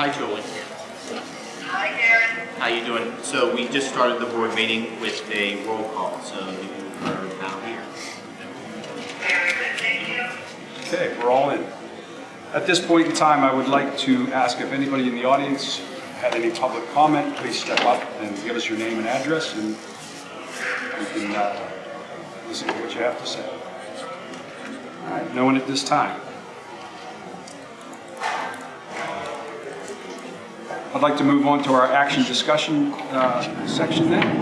Hi, Julie. Hi, Karen. How you doing? So we just started the board meeting with a roll call, so you are now here. Very good, thank you. Okay, we're all in. At this point in time, I would like to ask if anybody in the audience had any public comment, please step up and give us your name and address, and we can uh, listen to what you have to say. All right, no one at this time. I'd like to move on to our action discussion uh, section then.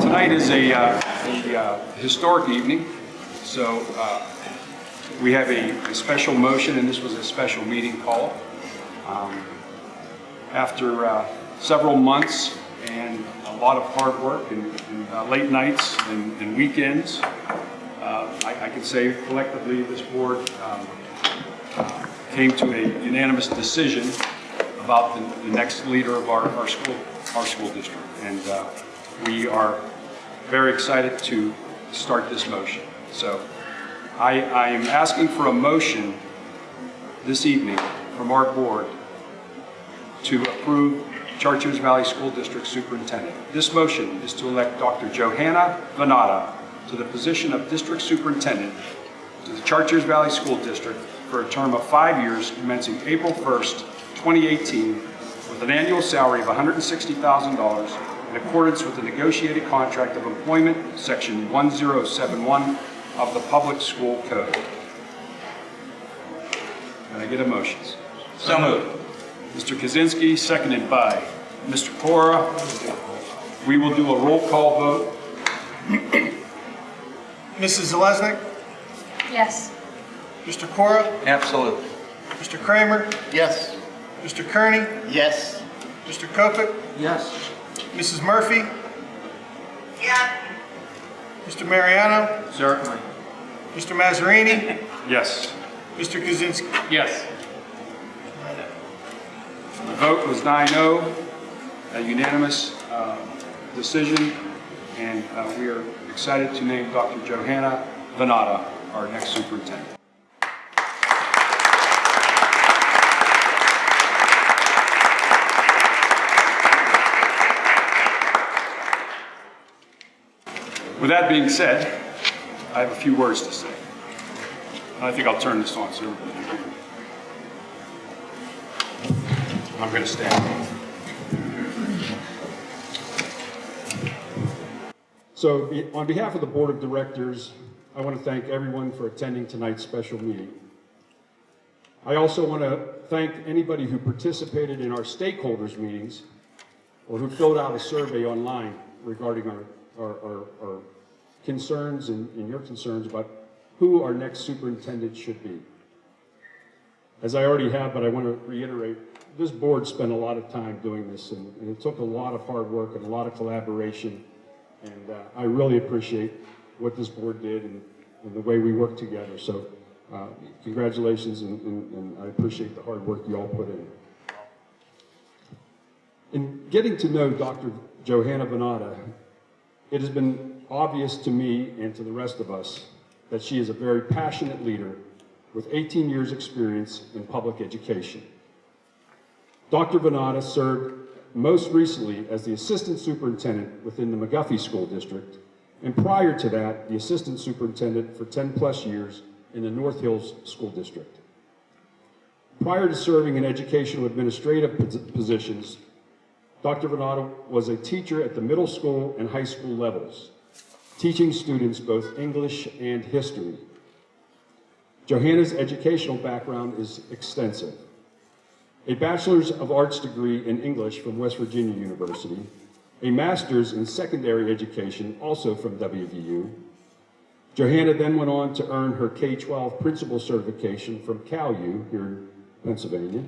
Tonight is a, uh, a uh, historic evening, so uh, we have a, a special motion, and this was a special meeting call. Um, After uh, several months and a lot of hard work and, and uh, late nights and, and weekends, uh, I, I can say collectively this board um, uh, came to a unanimous decision about the, the next leader of our, our school, our school district. And uh, we are very excited to start this motion. So I, I am asking for a motion this evening from our board to approve Chartiers Valley School District Superintendent. This motion is to elect Dr. Johanna Vanatta to the position of District Superintendent to the Chartiers Valley School District for a term of five years commencing April 1st, 2018, with an annual salary of $160,000 in accordance with the negotiated contract of employment, section 1071 of the Public School Code. Can I get a motion? So moved. Mr. Kaczynski, seconded by Mr. Cora. We will do a roll call vote. Mrs. Zelesnik, Yes. Mr. Cora, Absolutely. Mr. Kramer, Yes. Mr. Kearney, Yes. Mr. Kopic, Yes. Mrs. Murphy, Yes, Mr. Mariano, Certainly. Mr. Mazzarini, Yes. Mr. Kaczynski. Yes. The vote was 9-0, a unanimous uh, decision, and uh, we are excited to name Dr. Johanna Vanatta our next superintendent. With that being said, I have a few words to say. I think I'll turn this on so. I'm going to stand. So on behalf of the Board of Directors, I want to thank everyone for attending tonight's special meeting. I also want to thank anybody who participated in our stakeholders meetings or who filled out a survey online regarding our, our, our, our concerns and, and your concerns about who our next superintendent should be. As I already have, but I want to reiterate, this board spent a lot of time doing this, and, and it took a lot of hard work and a lot of collaboration, and uh, I really appreciate what this board did and, and the way we worked together. So uh, congratulations, and, and, and I appreciate the hard work you all put in. In getting to know Dr. Johanna Vanatta, it has been obvious to me and to the rest of us that she is a very passionate leader with 18 years experience in public education. Dr. Vanatta served most recently as the assistant superintendent within the McGuffey School District, and prior to that, the assistant superintendent for 10 plus years in the North Hills School District. Prior to serving in educational administrative positions, Dr. Vanatta was a teacher at the middle school and high school levels, teaching students both English and history. Johanna's educational background is extensive. A Bachelor's of Arts degree in English from West Virginia University, a Master's in Secondary Education also from WVU. Johanna then went on to earn her K-12 principal certification from CalU here in Pennsylvania.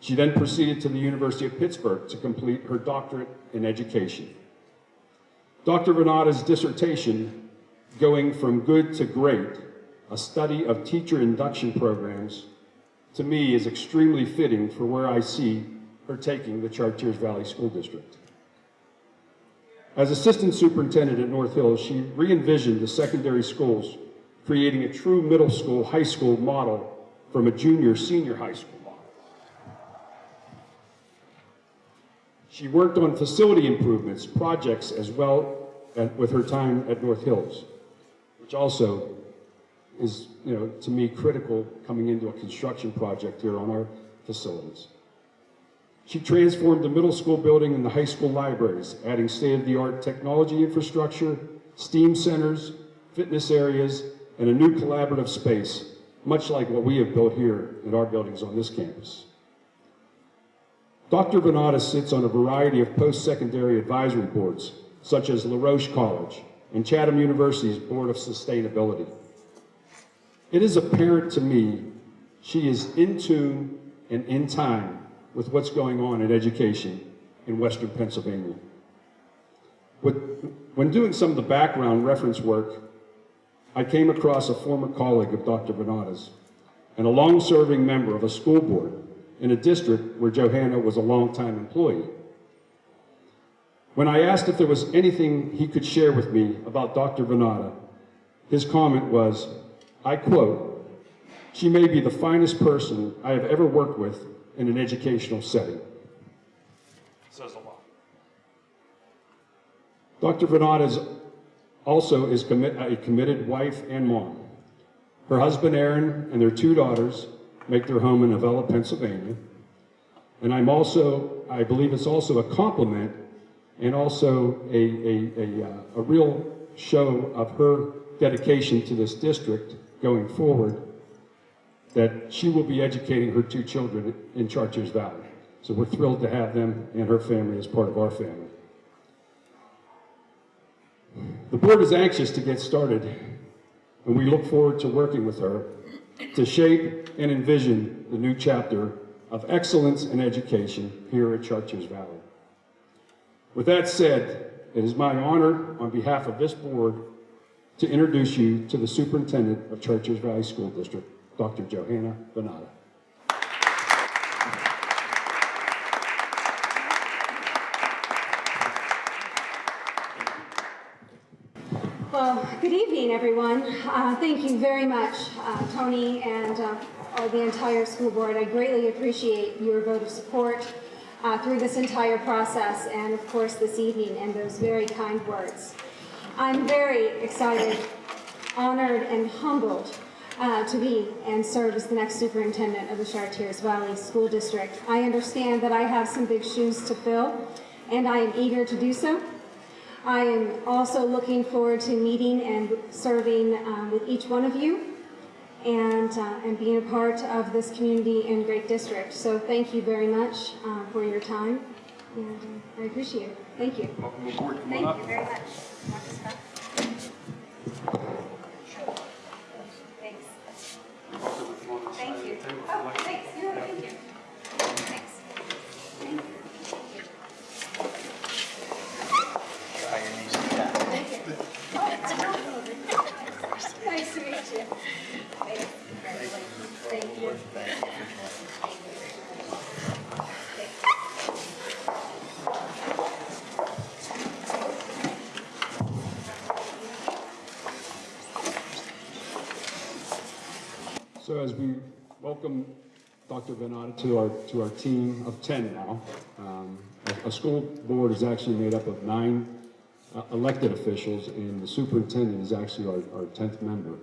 She then proceeded to the University of Pittsburgh to complete her doctorate in education. Dr. Vanatta's dissertation, Going from Good to Great, a study of teacher induction programs, to me is extremely fitting for where I see her taking the Chartiers Valley School District. As assistant superintendent at North Hills, she re-envisioned the secondary schools creating a true middle school, high school model from a junior, senior high school model. She worked on facility improvements, projects, as well with her time at North Hills, which also is, you know, to me, critical coming into a construction project here on our facilities. She transformed the middle school building and the high school libraries, adding state-of-the-art technology infrastructure, STEAM centers, fitness areas, and a new collaborative space, much like what we have built here in our buildings on this campus. Dr. Vanatta sits on a variety of post-secondary advisory boards, such as LaRoche College and Chatham University's Board of Sustainability. It is apparent to me she is in tune and in time with what's going on in education in Western Pennsylvania. When doing some of the background reference work, I came across a former colleague of Dr. Vanatta's and a long-serving member of a school board in a district where Johanna was a longtime employee. When I asked if there was anything he could share with me about Dr. Vanatta, his comment was, I quote, she may be the finest person I have ever worked with in an educational setting. Says a lot. Dr. Vanatta is also is commit, a committed wife and mom. Her husband Aaron and their two daughters make their home in Avella, Pennsylvania. And I'm also, I believe it's also a compliment and also a, a, a, uh, a real show of her dedication to this district going forward that she will be educating her two children in Chartiers Valley. So we're thrilled to have them and her family as part of our family. The board is anxious to get started, and we look forward to working with her to shape and envision the new chapter of excellence in education here at Chartiers Valley. With that said, it is my honor on behalf of this board to introduce you to the superintendent of Chartiers Valley School District, Dr. Johanna Vanatta. Well, good evening, everyone. Uh, Thank you very much, uh, Tony and uh, the entire school board. I greatly appreciate your vote of support uh, through this entire process and, of course, this evening and those very kind words. I'm very excited, honored, and humbled uh, to be and serve as the next superintendent of the Chartiers Valley School District. I understand that I have some big shoes to fill, and I am eager to do so. I am also looking forward to meeting and serving um, with each one of you and, uh, and being a part of this community and great district. So thank you very much uh, for your time, and I appreciate it. Thank you. Welcome aboard. Come Thank you very much. Dr. Scott. Thanks. Thank you. Oh, thanks. Yeah, thank you. Thanks. Thank you. Thank you. Oh, it's a Nice to meet you. Thanks. Thank you. So as we welcome Dr. Vanatta to our, to our team of 10 now, um, a, a school board is actually made up of nine uh, elected officials, and the superintendent is actually our, our 10th member.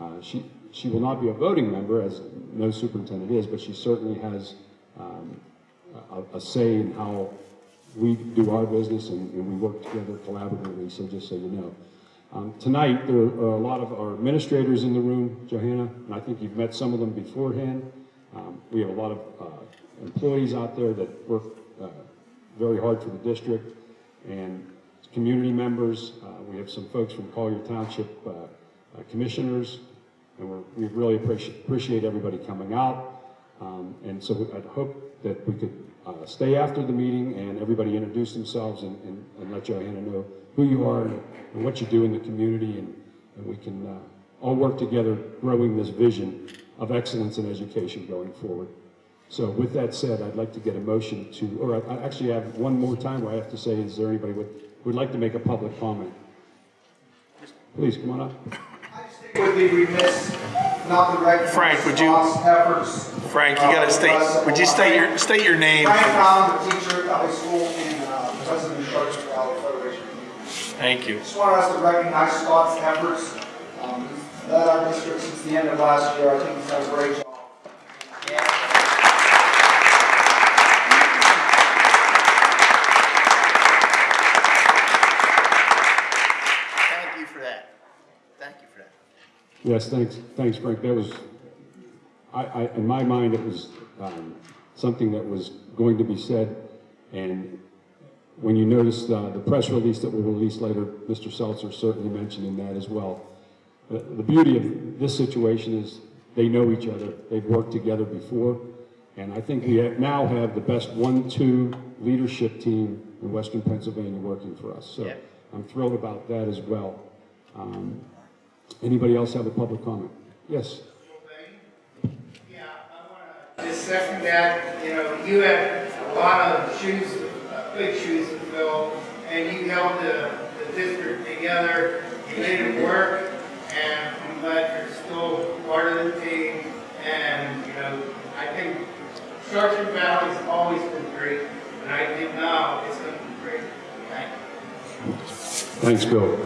Uh, she, she will not be a voting member, as no superintendent is, but she certainly has um, a, a say in how we do our business and, and we work together collaboratively, so just so you know. Um, tonight, there are a lot of our administrators in the room, Johanna, and I think you've met some of them beforehand. Um, we have a lot of uh, employees out there that work uh, very hard for the district and community members. Uh, we have some folks from Collier Township uh, uh, commissioners, and we really appreciate, appreciate everybody coming out. Um, and so I'd hope that we could uh, stay after the meeting and everybody introduce themselves and, and, and let Johanna know who you are and, and what you do in the community, and, and we can uh, all work together growing this vision of excellence in education going forward. So with that said, I'd like to get a motion to, or I, I actually have one more time where I have to say, is there anybody would, would like to make a public comment? Please, come on up. I just think would be remiss not to recognize Frank, would you- Scott's efforts. Frank, you gotta state, would you state your, state your name? Frank Brown, the teacher at Valley School and uh, president of Chartiers Valley Federation. Thank you. Just wanted us to recognize Scott's efforts. Um, He's led our district since the end of last year. I think he's done a great job. Thank you for that. Thank you for that. Yes, thanks, thanks, Frank. That was, I, I, in my mind, it was, um, something that was going to be said. And when you notice, uh, the press release that will release later, Mr. Seltzer certainly mentioned in that as well. The, the beauty of this situation is they know each other. They've worked together before. And I think we have- now have the best one-two leadership team in Western Pennsylvania working for us. So Yeah. I'm thrilled about that as well. Um, Anybody else have a public comment? Yes? Yeah, I want to just second that, you know, you have a lot of shoes, big shoes to fill, and you held the, the district together, you made it work, and I'm glad you're still part of the team, and, you know, I think Chartiers Valley's always been great, and I think now it's going to be great. Thank you. Thanks, Bill.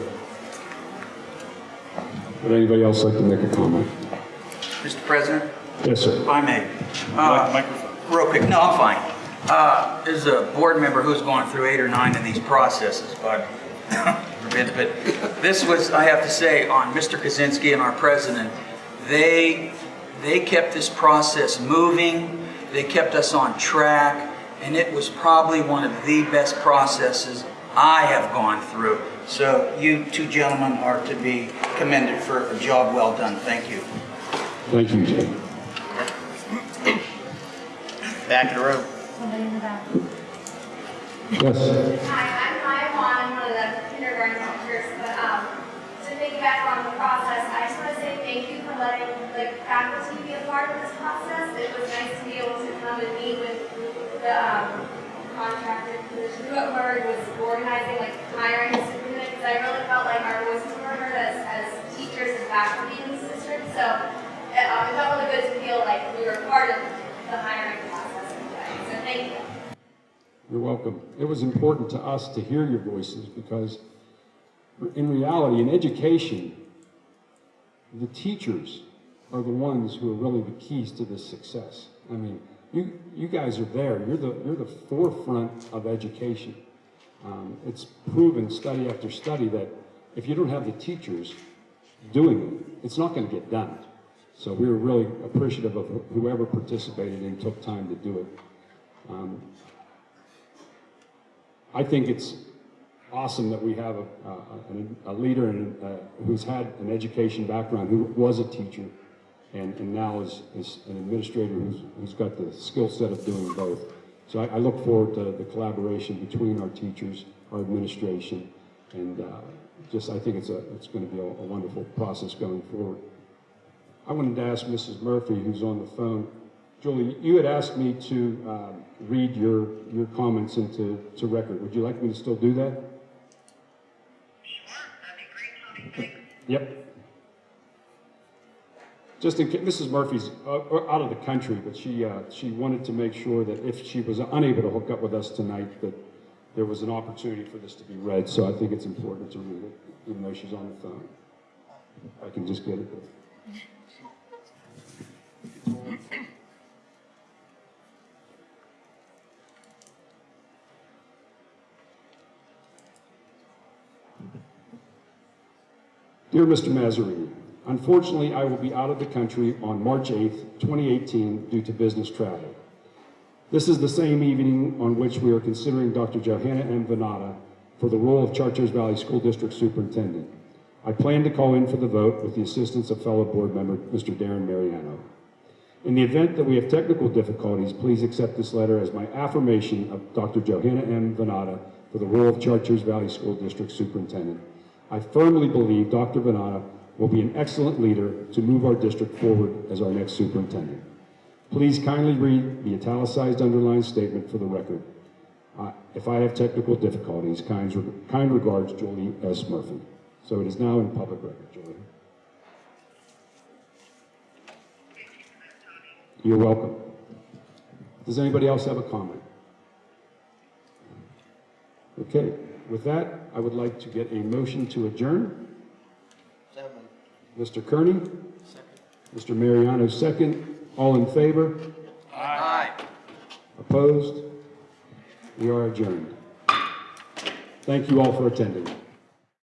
Would anybody else like to make a comment? Mr. President, Yes, sir. if I may. Uh, Real quick, no, I'm fine. Uh, As a board member who's gone through eight or nine of these processes, but, forbid, but this was, I have to say, on Mr. Kaczynski and our president, they, they kept this process moving, they kept us on track, and it was probably one of the best processes I have gone through. So you two gentlemen are to be commended for a job well done. Thank you. Thank you, Jay. Back of the room. Yes. Hi, I'm Maya Vaughn, I'm one of the kindergarten teachers, but, um, to piggyback on the process, I just want to say thank you for letting, like, faculty be a part of this process. It was nice to be able to come and meet with the, um, contractor, position, whoever was organizing, like, hiring a superintendent, because I really felt like our voices were heard as, as teachers and faculty in this district, so, it, um, it felt really good to feel like we were part of the hiring process in a way, so thank you. You're welcome. It was important to us to hear your voices because in reality, in education, the teachers are the ones who are really the keys to this success. I mean, you, you guys are there. You're the, you're the forefront of education. Um, it's proven study after study that if you don't have the teachers doing it, it's not going to get done. So we were really appreciative of whoever participated and took time to do it. Um, I think it's awesome that we have a, a, a leader and, uh, who's had an education background, who was a teacher, and, and now is, is an administrator who's, who's got the skill set of doing both. So I, I look forward to the collaboration between our teachers, our administration, and uh, just I think it's a it's going to be a, a wonderful process going forward. I wanted to ask Mrs. Murphy, who's on the phone. Julie, you had asked me to um, read your, your comments into to record. Would you like me to still do that? Sure, that'd be great, Tony. Yep. Just in case, Mrs. Murphy's uh, out of the country, but she, uh, she wanted to make sure that if she was unable to hook up with us tonight, that there was an opportunity for this to be read. So I think it's important to read it, even though she's on the phone. I can just get it. Dear Mr. Mazzarini, unfortunately, I will be out of the country on March 8th, 2018, due to business travel. This is the same evening on which we are considering Dr. Johanna M. Vanatta for the role of Chartiers Valley School District Superintendent. I plan to call in for the vote with the assistance of fellow board member, Mr. Darren Mariano. In the event that we have technical difficulties, please accept this letter as my affirmation of Dr. Johanna M. Vanatta for the role of Chartiers Valley School District Superintendent. I firmly believe Dr. Vanatta will be an excellent leader to move our district forward as our next superintendent. Please kindly read the italicized underlined statement for the record. Uh, if I have technical difficulties, kind, re kind regards, Julie S. Murphy. So it is now in public record, Julie. You're welcome. Does anybody else have a comment? Okay with that, I would like to get a motion to adjourn. Mr. Kearney? Mr. Mariano, second. All in favor? Aye. Opposed? We are adjourned. Thank you all for attending.